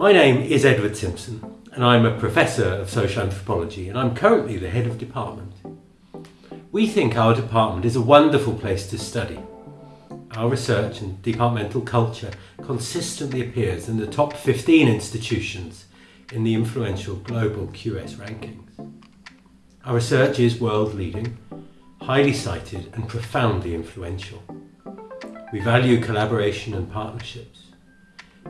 My name is Edward Simpson and I'm a Professor of Social Anthropology and I'm currently the Head of Department. We think our department is a wonderful place to study. Our research and departmental culture consistently appears in the top 15 institutions in the influential global QS rankings. Our research is world leading, highly cited and profoundly influential. We value collaboration and partnerships.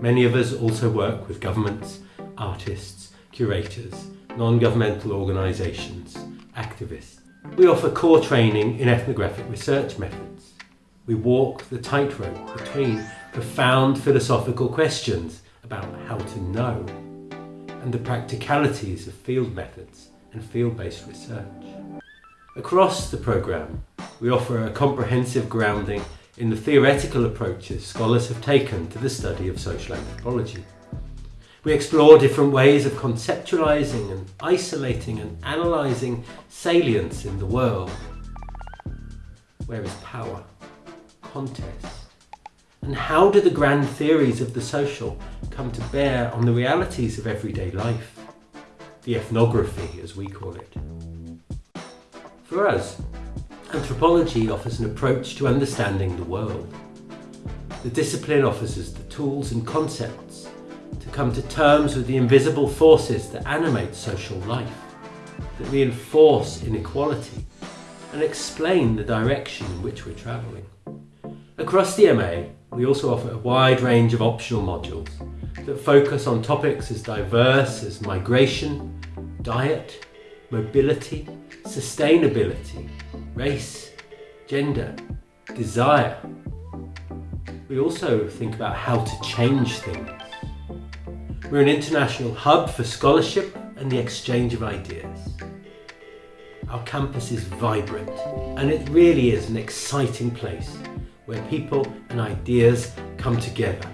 Many of us also work with governments, artists, curators, non-governmental organisations, activists. We offer core training in ethnographic research methods. We walk the tightrope between profound philosophical questions about how to know and the practicalities of field methods and field-based research. Across the programme, we offer a comprehensive grounding in the theoretical approaches scholars have taken to the study of social anthropology. We explore different ways of conceptualising and isolating and analysing salience in the world. Where is power? Contest? And how do the grand theories of the social come to bear on the realities of everyday life? The ethnography, as we call it. For us, Anthropology offers an approach to understanding the world. The discipline offers us the tools and concepts to come to terms with the invisible forces that animate social life, that reinforce inequality and explain the direction in which we're travelling. Across the MA, we also offer a wide range of optional modules that focus on topics as diverse as migration, diet, mobility, sustainability, race, gender, desire. We also think about how to change things. We're an international hub for scholarship and the exchange of ideas. Our campus is vibrant and it really is an exciting place where people and ideas come together.